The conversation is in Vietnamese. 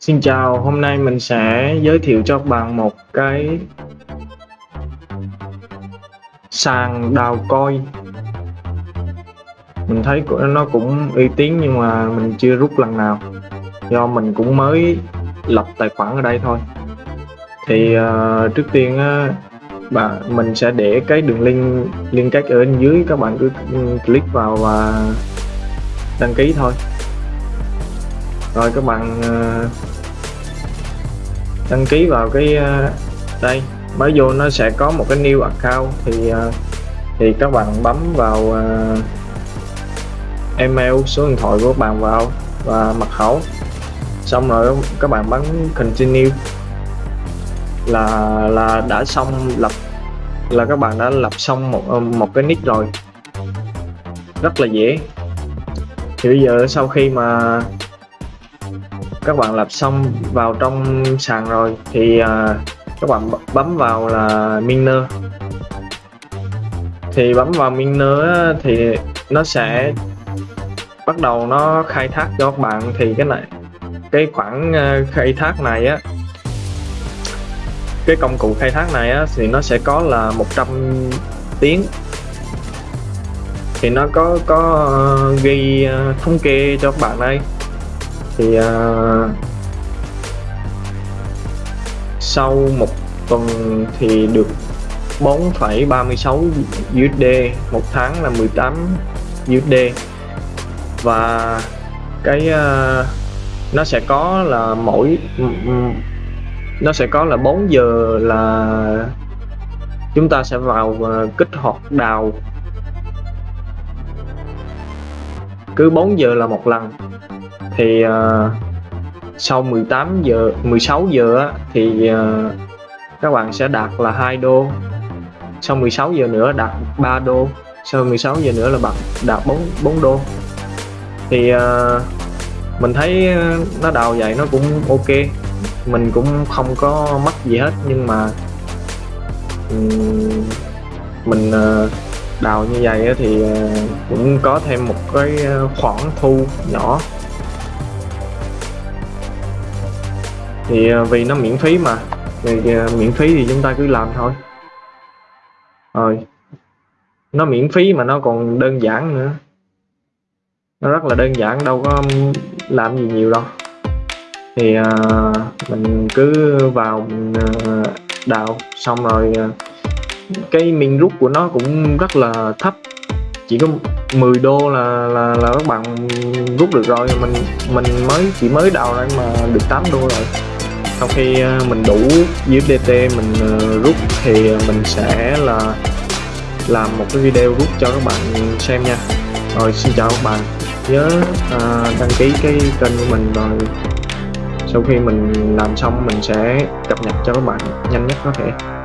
Xin chào, hôm nay mình sẽ giới thiệu cho các bạn một cái sàn đào coi mình thấy nó cũng uy tín nhưng mà mình chưa rút lần nào. Do mình cũng mới lập tài khoản ở đây thôi. Thì uh, trước tiên uh, bạn mình sẽ để cái đường link liên kết ở bên dưới. Các bạn cứ click vào và đăng ký thôi rồi, các bạn ờ, đăng ký vào cái ờ, đây. Mới vô nó sẽ có một cái new account thì ờ, thì các bạn bấm vào email, số điện thoại của các bạn vào và mật khẩu. Xong rồi các bạn bấm continue. Là là đã xong lập, là các bạn đã lập xong một một cái nick rồi. Rất là dễ. Thì bây giờ sau khi mà các bạn lập xong vào trong sàn rồi thì uh, các bạn bấm vào là miner thì bấm vào miner thì nó sẽ bắt đầu nó khai thác cho các bạn. Thì cái này cái khoản uh, à, khai thác này á cái công cụ khai thác này á thì nó sẽ có là 100 tiếng. Thì nó có có uh, ghi uh, thống kê cho các bạn đây thì uh, sau một tuần thì được 4,36 USD một tháng là 18 USD và cái uh, nó sẽ có là mỗi nó sẽ có là 4 giờ là chúng ta sẽ vào uh, kích hoạt đào. Cứ 4 giờ là một lần thì uh, sau 18 giờ 16 giờ á, thì uh, các bạn sẽ đạt là 2 đô. Sau 16 giờ nữa đạt 3 đô. Sau 16 giờ nữa là bạn đạt 4 4 đô. Thì uh, mình thấy nó đào vậy nó cũng ok. Mình cũng không có mất gì hết nhưng mà um, mình uh, đào như vậy thì cũng có thêm một cái khoản thu nhỏ. Thì à, vì nó miễn phí mà. Thì à, miễn phí thì chúng ta cứ làm thôi. Rồi. Nó miễn phí mà nó còn đơn giản nữa. Nó rất là đơn giản đâu có làm gì nhiều đâu. Thì à, mình cứ vào uh, đào xong rồi uh, cái min rút của nó cũng rất là thấp. Chỉ có 10 đô là là, là các bạn rút được rồi. Mình mình mới chỉ mới đào đây mà được 8 đô rồi sau khi à, mình đủ USDT mình à, rút thì mình sẽ là làm một cái video rút cho các bạn xem nha. Rồi xin chào các bạn. Nhớ à, đăng ký cái kênh của mình rồi. Sau khi mình làm xong mình sẽ cập nhật cho các bạn nhanh nhất có thể.